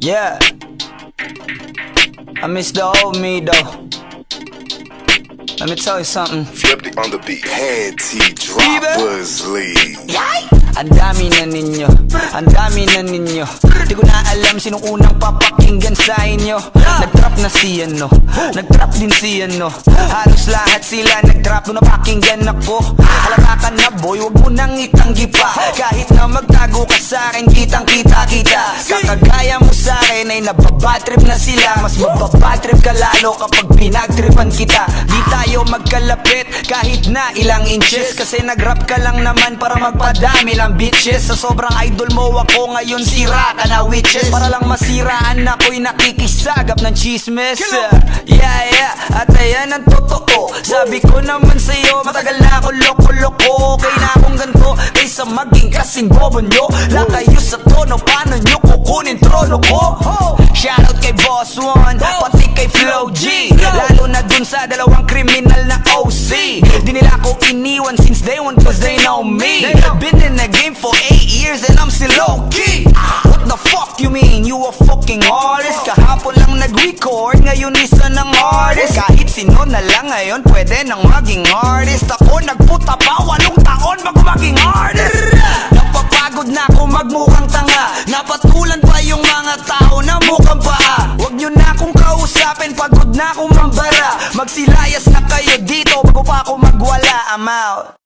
Yeah. I miss the old me though. Let me tell you something. Flipped it on the beat. Panty Baby. droppers league. Yay! Ang dami na ninyo, ang dami na ninyo Di ko na alam sinong unang papakinggan sa inyo Nag-drop na si ano, nag-drop din si ano Halos lahat sila nag-drop nung napakinggan ako Halata ka na boy, wag mo nang itanggi pa Kahit na magtago ka sa akin, kitang kita kita. Kakagaya mo sa akin ay nababatrip na sila. Mas mababatrip ka lalo kapag pinagtripan kita. Di tayo magkalapit kahit na ilang inches. Kasi nag-rap ka lang naman para magpadami lang bitches. Sa sobrang idol mo ako ngayon sira ka na witches. Para lang masiraan ako'y nakikisagap ng chismes Yeah yeah, at ayan ang totoo. Sabi ko naman sa'yo, matagal na ako loko-loko. Okay na maging kasing bobo nyo. Lang kayo sa tono, paano nyo kukunin trono ko? Shoutout kay Boss One, pati kay Flow G. Lalo na dun sa dalawang kriminal na OC Di nila ako iniwan since day one cause they know me. Been in the game for 8 years and I'm still low-key What the fuck you mean? You a fucking artist? Kahapon lang nag-record, ngayon isa ng artist. Kahit sino na lang ngayon pwede nang maging artist. Ako nagputa Magsilayas na kayo dito bago pa ako magwala I'm out